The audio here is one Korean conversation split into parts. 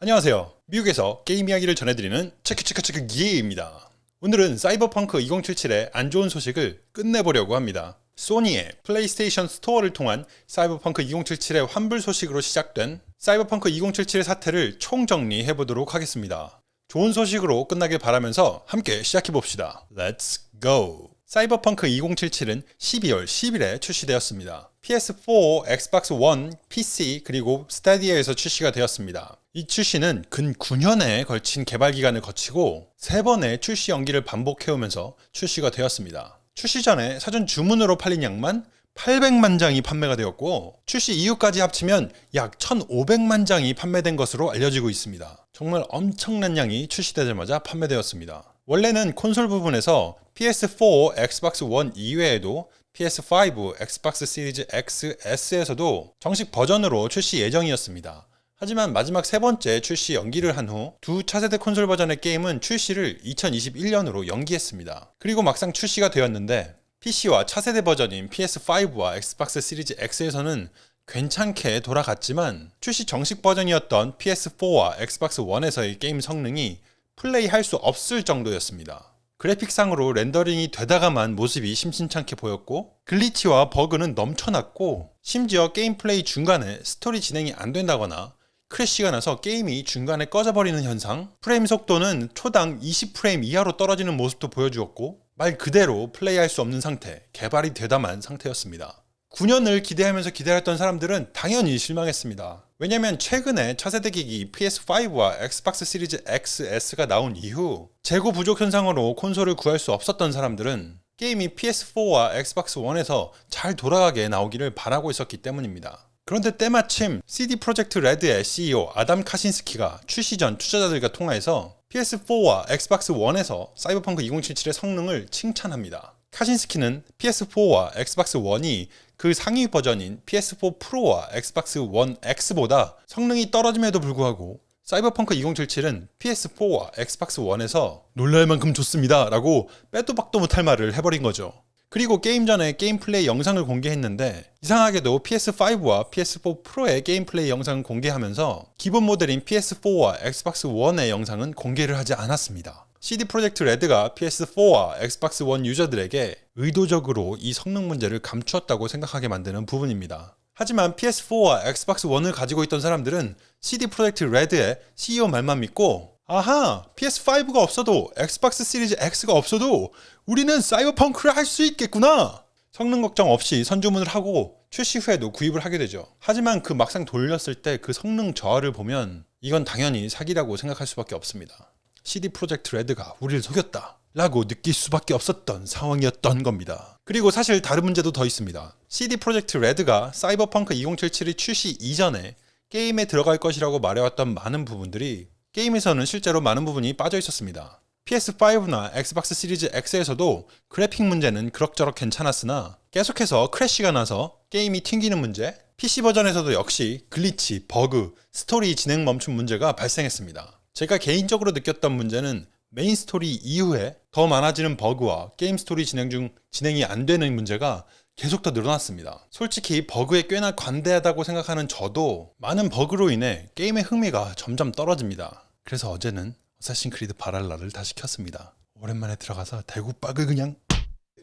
안녕하세요. 미국에서 게임 이야기를 전해드리는 체크체크체크 기예입니다. 오늘은 사이버펑크 2077의 안 좋은 소식을 꺼내보려고 합니다. 소니의 플레이스테이션 스토어를 통한 사이버펑크 2077의 환불 소식으로 시작된 사이버펑크 2077의 사태를 총정리해 보도록 하겠습니다. 좋은 소식으로 끝나길 바라면서 함께 시작해 봅시다. Let's go! 사이버펑크 2077은 12월 10일에 출시되었습니다. PS4, 엑스박스 원, PC, 그리고 스타디아에서 출시가 되었습니다. 이 출시는 근 9년에 걸친 개발 기간을 거치고 3번의 출시 연기를 반복해오면서 출시가 되었습니다. 출시 전에 사전 주문으로 팔린 양만 800만 장이 판매가 되었고 출시 이후까지 합치면 약 1500만 장이 판매된 것으로 알려지고 있습니다. 정말 엄청난 양이 출시되자마자 판매되었습니다. 원래는 콘솔 부분에서 PS4, 엑스박스 원 이외에도 PS5, 엑스박스 시리즈 X, S에서도 정식 버전으로 출시 예정이었습니다. 하지만 마지막 세 번째 출시 연기를 한 후 두 차세대 콘솔 버전의 게임은 출시를 2021년으로 연기했습니다. 그리고 막상 출시가 되었는데 PC와 차세대 버전인 PS5와 엑스박스 시리즈 X에서는 괜찮게 돌아갔지만 출시 정식 버전이었던 PS4와 엑스박스 1에서의 게임 성능이 플레이할 수 없을 정도였습니다. 그래픽상으로 렌더링이 되다가만 모습이 심심찮게 보였고 glitch와 버그는 넘쳐났고 심지어 게임 플레이 중간에 스토리 진행이 안 된다거나 crash가 나서 게임이 중간에 꺼져버리는 현상 프레임 속도는 초당 20프레임 이하로 떨어지는 모습도 보여주었고 말 그대로 플레이할 수 없는 상태 개발이 되다만 상태였습니다. 9년을 기대하면서 기다렸던 사람들은 당연히 실망했습니다 왜냐면 최근에 차세대 기기 PS5와 엑스박스 시리즈 XS가 나온 이후 재고 부족 현상으로 콘솔을 구할 수 없었던 사람들은 게임이 PS4와 엑스박스 1에서 잘 돌아가게 나오기를 바라고 있었기 때문입니다. 그런데 때마침 CD 프로젝트 레드의 CEO 아담 카신스키가 출시 전 투자자들과 통화해서 PS4와 엑스박스 1에서 사이버펑크 2077의 성능을 칭찬합니다. 카신스키는 PS4와 엑스박스 1이 그 상위 버전인 PS4 프로와 엑스박스 1 X보다 성능이 떨어짐에도 불구하고 사이버펑크 2077은 PS4와 엑스박스 1에서 놀랄 만큼 좋습니다 라고 빼도 박도 못할 말을 해버린 거죠. 그리고 게임 전에 게임 플레이 영상을 공개했는데 이상하게도 PS5와 PS4 프로의 게임 플레이 영상을 공개하면서 기본 모델인 PS4와 엑스박스 1의 영상은 공개를 하지 않았습니다. CD 프로젝트 레드가 PS4와 엑스박스 1 유저들에게 의도적으로 이 성능 문제를 감추었다고 생각하게 만드는 부분입니다. 하지만 PS4와 엑스박스 1을 가지고 있던 사람들은 CD 프로젝트 레드의 CEO 말만 믿고 아하 PS5가 없어도 엑스박스 시리즈 X가 없어도 우리는 사이버펑크를 할 수 있겠구나. 성능 걱정 없이 선주문을 하고 출시 후에도 구입을 하게 되죠. 하지만 그 막상 돌렸을 때 그 성능 저하를 보면 이건 당연히 사기라고 생각할 수밖에 없습니다 CD 프로젝트 레드가 우리를 속였다 라고 느낄 수밖에 없었던 상황이었던 겁니다. 그리고 사실 다른 문제도 더 있습니다. CD 프로젝트 레드가 사이버펑크 2077이 출시 이전에 게임에 들어갈 것이라고 말해왔던 많은 부분들이 게임에서는 실제로 많은 부분이 빠져 있었습니다. PS5나 엑스박스 시리즈 X에서도 그래픽 문제는 그럭저럭 괜찮았으나 계속해서 crash가 나서 게임이 튕기는 문제, PC 버전에서도 역시 glitch, 버그, 스토리 진행 멈춤 문제가 발생했습니다. 제가 개인적으로 느꼈던 문제는 메인 스토리 이후에 더 많아지는 버그와 게임 스토리 진행 중 진행이 안 되는 문제가 계속 더 늘어났습니다. 솔직히 버그에 꽤나 관대하다고 생각하는 저도 많은 버그로 인해 게임의 흥미가 점점 떨어집니다. 그래서 어제는 어쌔신 크리드 발할라를 다시 켰습니다. 오랜만에 들어가서 대구박을 그냥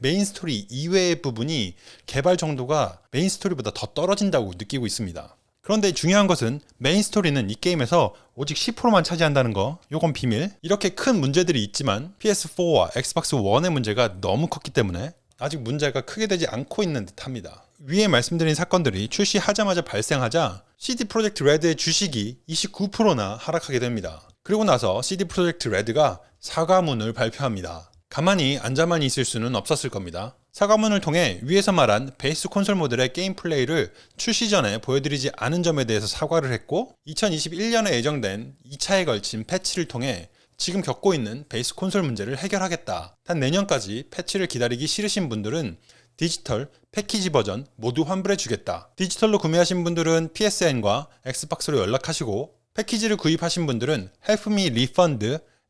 메인 스토리 이외의 부분이 개발 정도가 메인 스토리보다 더 떨어진다고 느끼고 있습니다. 그런데 중요한 것은 메인 스토리는 이 게임에서 오직 10%만 차지한다는 거 요건 비밀. 이렇게 큰 문제들이 있지만 PS4와 엑스박스 1의 문제가 너무 컸기 때문에 아직 문제가 크게 되지 않고 있는 듯 합니다. 위에 말씀드린 사건들이 출시하자마자 발생하자 CD 프로젝트 레드의 주식이 29%나 하락하게 됩니다. 그리고 나서 CD 프로젝트 레드가 사과문을 발표합니다. 가만히 앉아만 있을 수는 없었을 겁니다 사과문을 통해 위에서 말한 베이스 콘솔 모델의 게임 플레이를 출시 전에 보여드리지 않은 점에 대해서 사과를 했고 2021년에 예정된 2차에 걸친 패치를 통해 지금 겪고 있는 베이스 콘솔 문제를 해결하겠다. 단 내년까지 패치를 기다리기 싫으신 분들은 디지털, 패키지 버전 모두 환불해 주겠다. 디지털로 구매하신 분들은 PSN과 엑스박스로 연락하시고 패키지를 구입하신 분들은 helpmerefund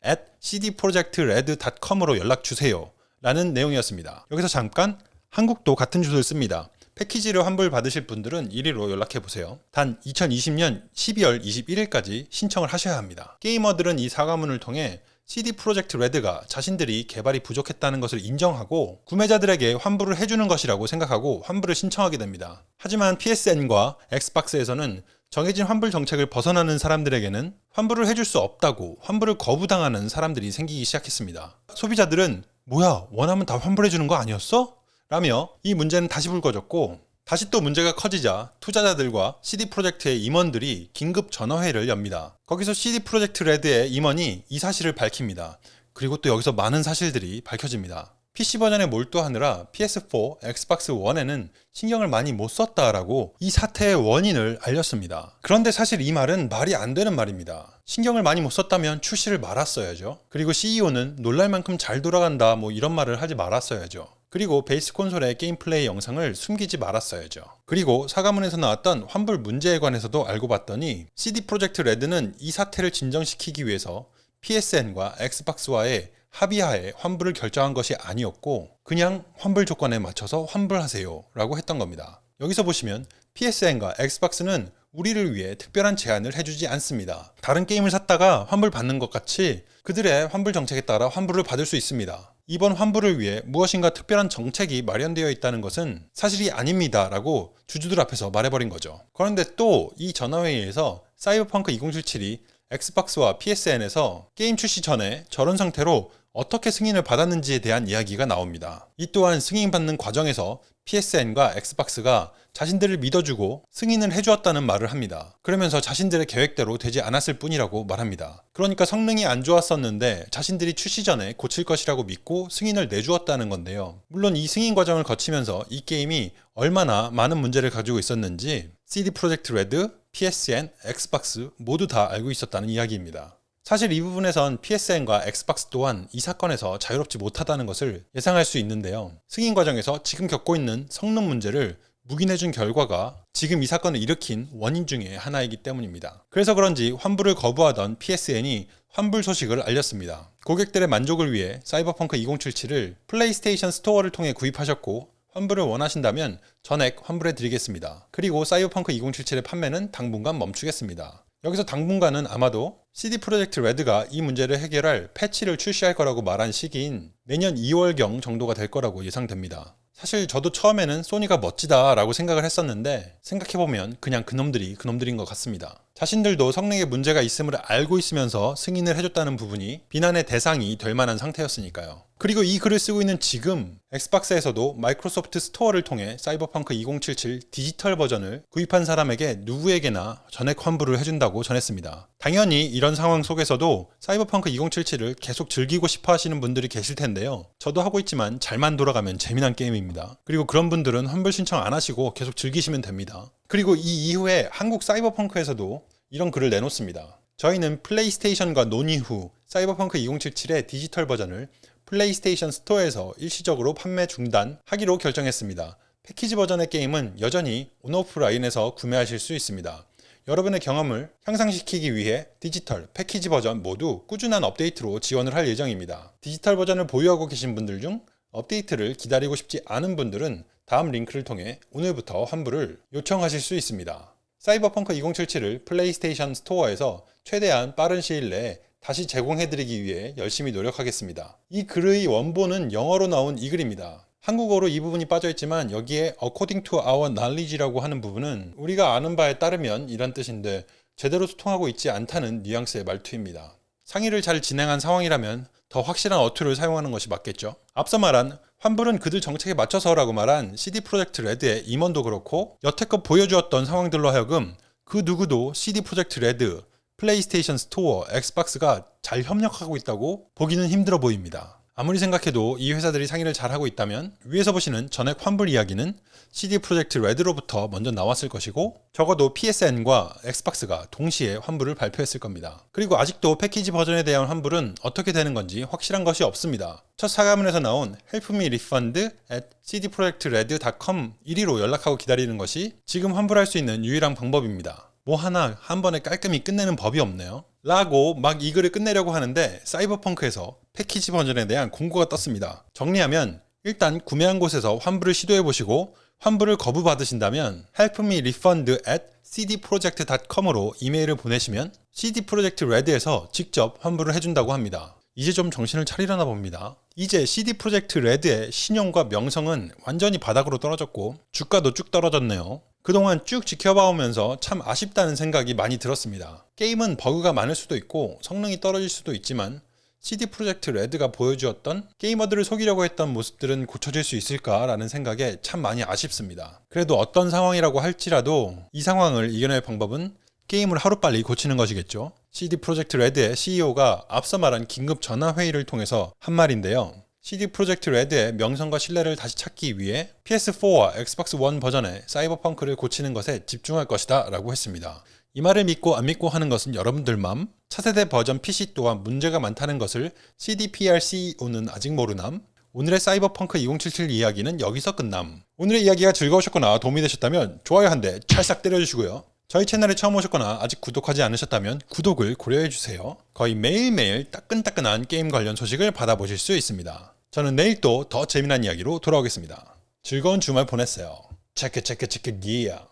at cdprojektred.com으로 연락 주세요. 라는 내용이었습니다. 여기서 잠깐 한국도 같은 주소를 씁니다. 패키지를 환불 받으실 분들은 이리로 연락해 보세요. 단 2020년 12월 21일까지 신청을 하셔야 합니다. 게이머들은 이 사과문을 통해 CD 프로젝트 레드가 자신들이 개발이 부족했다는 것을 인정하고 구매자들에게 환불을 해주는 것이라고 생각하고 환불을 신청하게 됩니다. 하지만 PSN과 엑스박스에서는 정해진 환불 정책을 벗어나는 사람들에게는 환불을 해줄 수 없다고 환불을 거부당하는 사람들이 생기기 시작했습니다. 소비자들은 뭐야 원하면 다 환불해 주는 거 아니었어? 라며 이 문제는 다시 불거졌고 다시 또 문제가 커지자 투자자들과 CD 프로젝트의 임원들이 긴급 전화 회의를 엽니다. 거기서 CD 프로젝트 레드의 임원이 이 사실을 밝힙니다. 그리고 또 여기서 많은 사실들이 밝혀집니다. PC 버전에 몰두하느라 PS4, 엑스박스 1에는 신경을 많이 못 썼다라고 이 사태의 원인을 알렸습니다. 그런데 사실 이 말은 말이 안 되는 말입니다. 신경을 많이 못 썼다면 출시를 말았어야죠. 그리고 CEO는 놀랄 만큼 잘 돌아간다 뭐 이런 말을 하지 말았어야죠. 그리고 베이스 콘솔의 게임 플레이 영상을 숨기지 말았어야죠. 그리고 사과문에서 나왔던 환불 문제에 관해서도 알고 봤더니 CD 프로젝트 레드는 이 사태를 진정시키기 위해서 PSN과 엑스박스와의 합의하에 환불을 결정한 것이 아니었고 그냥 환불 조건에 맞춰서 환불하세요 라고 했던 겁니다. 여기서 보시면 PSN과 엑스박스는 우리를 위해 특별한 제안을 해주지 않습니다. 다른 게임을 샀다가 환불 받는 것 같이 그들의 환불 정책에 따라 환불을 받을 수 있습니다. 이번 환불을 위해 무엇인가 특별한 정책이 마련되어 있다는 것은 사실이 아닙니다 라고 주주들 앞에서 말해버린 거죠. 그런데 또 이 전화회의에서 사이버펑크 2077이 엑스박스와 PSN에서 게임 출시 전에 저런 상태로 어떻게 승인을 받았는지에 대한 이야기가 나옵니다. 이 또한 승인받는 과정에서 PSN과 엑스박스가 자신들을 믿어주고 승인을 해주었다는 말을 합니다. 그러면서 자신들의 계획대로 되지 않았을 뿐이라고 말합니다. 그러니까 성능이 안 좋았었는데 자신들이 출시 전에 고칠 것이라고 믿고 승인을 내주었다는 건데요. 물론 이 승인 과정을 거치면서 이 게임이 얼마나 많은 문제를 가지고 있었는지 CD 프로젝트 레드, PSN, 엑스박스 모두 다 알고 있었다는 이야기입니다. 사실 이 부분에선 PSN과 엑스박스 또한 이 사건에서 자유롭지 못하다는 것을 예상할 수 있는데요. 승인 과정에서 지금 겪고 있는 성능 문제를 묵인해준 결과가 지금 이 사건을 일으킨 원인 중의 하나이기 때문입니다. 그래서 그런지 환불을 거부하던 PSN이 환불 소식을 알렸습니다. 고객들의 만족을 위해 사이버펑크 2077을 플레이스테이션 스토어를 통해 구입하셨고 환불을 원하신다면 전액 환불해 드리겠습니다. 그리고 사이버펑크 2077의 판매는 당분간 멈추겠습니다. 여기서 당분간은 아마도 CD 프로젝트 레드가 이 문제를 해결할 패치를 출시할 거라고 말한 시기인 내년 2월경 정도가 될 거라고 예상됩니다. 사실 저도 처음에는 소니가 멋지다 라고 생각을 했었는데 생각해보면 그냥 그놈들이 그놈들인 것 같습니다. 자신들도 성능에 문제가 있음을 알고 있으면서 승인을 해줬다는 부분이 비난의 대상이 될 만한 상태였으니까요. 그리고 이 글을 쓰고 있는 지금 엑스박스에서도 마이크로소프트 스토어를 통해 사이버펑크 2077 디지털 버전을 구입한 사람에게 누구에게나 전액 환불을 해준다고 전했습니다. 당연히 이런 상황 속에서도 사이버펑크 2077을 계속 즐기고 싶어 하시는 분들이 계실 텐데요. 저도 하고 있지만 잘만 돌아가면 재미난 게임입니다. 그리고 그런 분들은 환불 신청 안 하시고 계속 즐기시면 됩니다. 그리고 이 이후에 한국 사이버펑크에서도 이런 글을 내놓습니다. 저희는 플레이스테이션과 논의 후 사이버펑크 2077의 디지털 버전을 플레이스테이션 스토어에서 일시적으로 판매 중단하기로 결정했습니다. 패키지 버전의 게임은 여전히 온오프라인에서 구매하실 수 있습니다. 여러분의 경험을 향상시키기 위해 디지털, 패키지 버전 모두 꾸준한 업데이트로 지원을 할 예정입니다. 디지털 버전을 보유하고 계신 분들 중 업데이트를 기다리고 싶지 않은 분들은 다음 링크를 통해 오늘부터 환불을 요청하실 수 있습니다. 사이버펑크 2077을 플레이스테이션 스토어에서 최대한 빠른 시일 내에 다시 제공해드리기 위해 열심히 노력하겠습니다. 이 글의 원본은 영어로 나온 이 글입니다. 한국어로 이 부분이 빠져있지만 여기에 according to our knowledge라고 하는 부분은 우리가 아는 바에 따르면 이란 뜻인데 제대로 소통하고 있지 않다는 뉘앙스의 말투입니다. 상의를 잘 진행한 상황이라면 더 확실한 어투를 사용하는 것이 맞겠죠. 앞서 말한 환불은 그들 정책에 맞춰서라고 말한 CD 프로젝트 레드의 임원도 그렇고 여태껏 보여주었던 상황들로 하여금 그 누구도 CD 프로젝트 레드, 플레이스테이션 스토어, 엑스박스가 잘 협력하고 있다고 보기는 힘들어 보입니다. 아무리 생각해도 이 회사들이 상의를 잘하고 있다면 위에서 보시는 전액 환불 이야기는 CD 프로젝트 레드로부터 먼저 나왔을 것이고 적어도 PSN과 엑스박스가 동시에 환불을 발표했을 겁니다. 그리고 아직도 패키지 버전에 대한 환불은 어떻게 되는 건지 확실한 것이 없습니다. 첫 사과문에서 나온 me refund at cdprojectred.com 이리로 연락하고 기다리는 것이 지금 환불할 수 있는 유일한 방법입니다. 뭐 하나 한 번에 깔끔히 끝내는 법이 없네요. 라고 막 이 글을 끝내려고 하는데 사이버펑크에서 패키지 버전에 대한 공고가 떴습니다. 정리하면 일단 구매한 곳에서 환불을 시도해 보시고 환불을 거부받으신다면 help me refund at cdproject.com으로 이메일을 보내시면 CD 프로젝트 레드에서 직접 환불을 해준다고 합니다. 이제 좀 정신을 차리려나 봅니다. 이제 CD 프로젝트 레드의 신용과 명성은 완전히 바닥으로 떨어졌고 주가도 쭉 떨어졌네요. 그동안 쭉 지켜봐오면서 참 아쉽다는 생각이 많이 들었습니다. 게임은 버그가 많을 수도 있고 성능이 떨어질 수도 있지만 CD 프로젝트 레드가 보여주었던 게이머들을 속이려고 했던 모습들은 고쳐질 수 있을까라는 생각에 참 많이 아쉽습니다. 그래도 어떤 상황이라고 할지라도 이 상황을 이겨낼 방법은 게임을 하루빨리 고치는 것이겠죠. CD 프로젝트 레드의 CEO가 앞서 말한 긴급 전화 회의를 통해서 한 말인데요. CD 프로젝트 레드의 명성과 신뢰를 다시 찾기 위해 PS4와 엑스박스 원 버전의 사이버펑크를 고치는 것에 집중할 것이다 라고 했습니다. 이 말을 믿고 안 믿고 하는 것은 여러분들 맘. 차세대 버전 PC 또한 문제가 많다는 것을 CDPR CEO는 아직 모르남. 오늘의 사이버펑크 2077 이야기는 여기서 끝남. 오늘의 이야기가 즐거우셨거나 도움이 되셨다면 좋아요 한 대 찰싹 때려주시고요. 저희 채널에 처음 오셨거나 아직 구독하지 않으셨다면 구독을 고려해주세요. 거의 매일매일 따끈따끈한 게임 관련 소식을 받아보실 수 있습니다. 저는 내일 또 더 재미난 이야기로 돌아오겠습니다. 즐거운 주말 보냈어요. 체크 체크 체크 기야.